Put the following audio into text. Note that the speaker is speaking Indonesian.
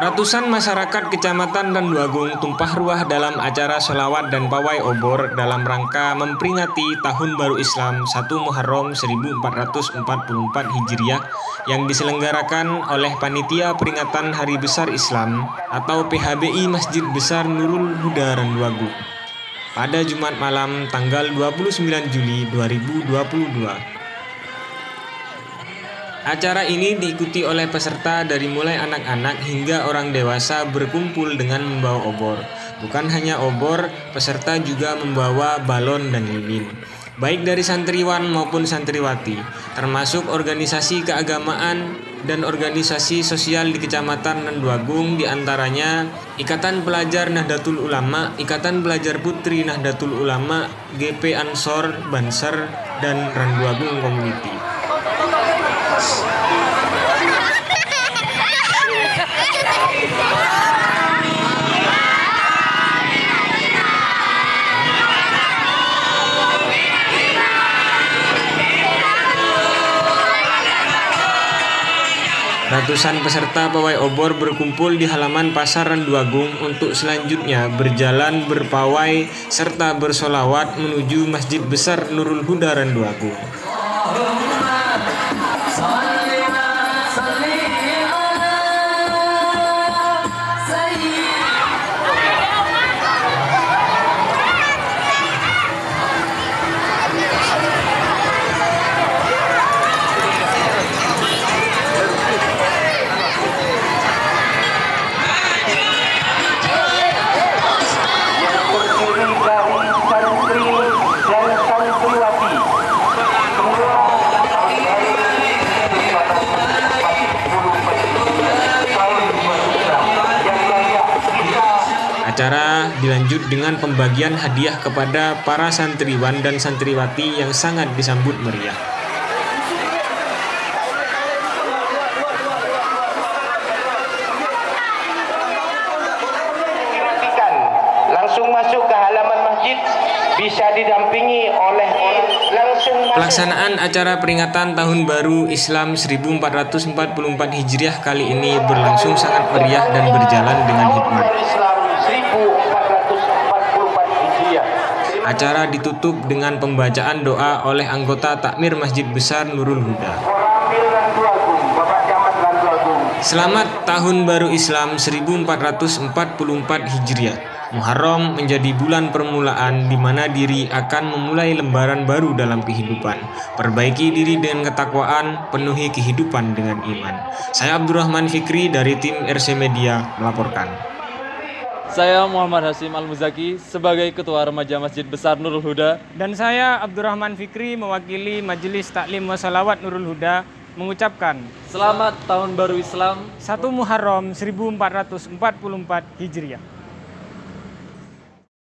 Ratusan masyarakat Kecamatan Randuagung tumpah ruah dalam acara sholawat dan pawai obor dalam rangka memperingati Tahun Baru Islam 1 Muharram 1444 Hijriah yang diselenggarakan oleh Panitia Peringatan Hari Besar Islam atau PHBI Masjid Besar Nurul Huda Randuagung pada Jumat malam tanggal 29 Juli 2022. Acara ini diikuti oleh peserta dari mulai anak-anak hingga orang dewasa berkumpul dengan membawa obor. Bukan hanya obor, peserta juga membawa balon dan lilin. Baik dari santriwan maupun santriwati, termasuk organisasi keagamaan dan organisasi sosial di Kecamatan Nanduagung di antaranya Ikatan Pelajar Nahdlatul Ulama, Ikatan Pelajar Putri Nahdlatul Ulama, GP Ansor, Banser, dan Randuagung Community. Ratusan peserta pawai obor berkumpul di halaman Pasar Randuagung untuk selanjutnya berjalan berpawai serta bersolawat menuju Masjid Besar Nurul Huda Randuagung. Acara dilanjut dengan pembagian hadiah kepada para santriwan dan santriwati yang sangat disambut meriah. langsung masuk ke halaman masjid bisa didampingi oleh orang langsung masuk. Pelaksanaan acara peringatan Tahun Baru Islam 1444 Hijriah kali ini berlangsung sangat meriah dan berjalan dengan hikmat. Islam 1444 Hijriah. Acara ditutup dengan pembacaan doa oleh anggota takmir Masjid Besar Nurul Huda. Selamat Tahun Baru Islam 1444 Hijriah. Muharram menjadi bulan permulaan di mana diri akan memulai lembaran baru dalam kehidupan. Perbaiki diri dengan ketakwaan, penuhi kehidupan dengan iman. Saya Abdurrahman Fikri dari tim RC Media melaporkan. Saya Muhammad Hasim Al-Muzaki sebagai Ketua Remaja Masjid Besar Nurul Huda Dan saya Abdurrahman Fikri mewakili Majelis Taklim Wasalawat Nurul Huda mengucapkan Selamat Tahun Baru Islam 1 Muharram 1444 Hijriah.